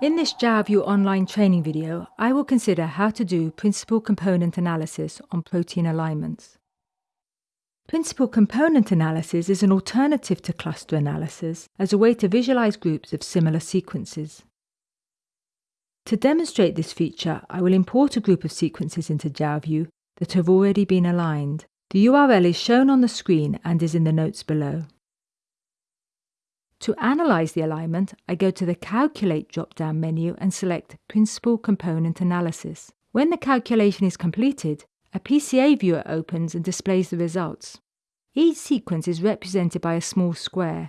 In this Jalview online training video, I will consider how to do principal component analysis on protein alignments. Principal component analysis is an alternative to cluster analysis as a way to visualize groups of similar sequences. To demonstrate this feature, I will import a group of sequences into Jalview that have already been aligned. The URL is shown on the screen and is in the notes below. To analyze the alignment, I go to the Calculate drop-down menu and select Principal Component Analysis. When the calculation is completed, a PCA viewer opens and displays the results. Each sequence is represented by a small square.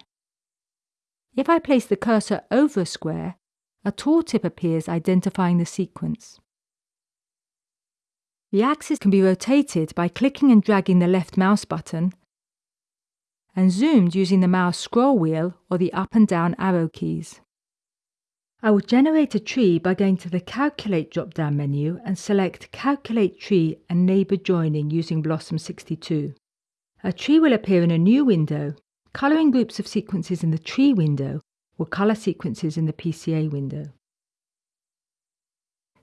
If I place the cursor over a square, a tooltip appears identifying the sequence. The axis can be rotated by clicking and dragging the left mouse button and zoomed using the mouse scroll wheel or the up and down arrow keys. I will generate a tree by going to the Calculate drop-down menu and select Calculate Tree and Neighbour Joining using BLOSUM 62. A tree will appear in a new window. Colouring groups of sequences in the tree window will colour sequences in the PCA window.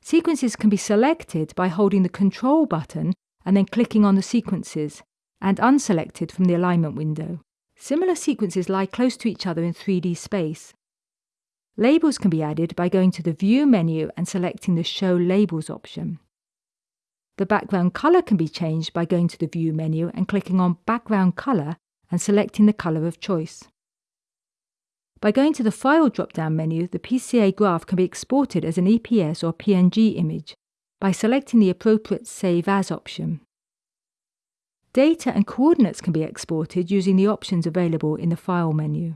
Sequences can be selected by holding the Control button and then clicking on the sequences, and unselected from the alignment window. Similar sequences lie close to each other in 3D space. Labels can be added by going to the View menu and selecting the Show Labels option. The background colour can be changed by going to the View menu and clicking on Background Colour and selecting the colour of choice. By going to the File drop-down menu, the PCA graph can be exported as an EPS or PNG image by selecting the appropriate Save As option. Data and coordinates can be exported using the options available in the File menu.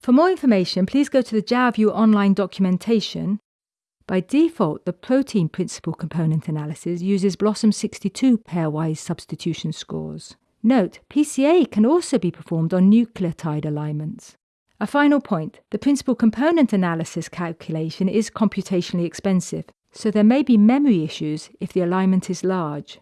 For more information, please go to the Jalview online documentation. By default, the protein principal component analysis uses BLOSUM62 pairwise substitution scores. Note, PCA can also be performed on nucleotide alignments. A final point, the principal component analysis calculation is computationally expensive, so there may be memory issues if the alignment is large.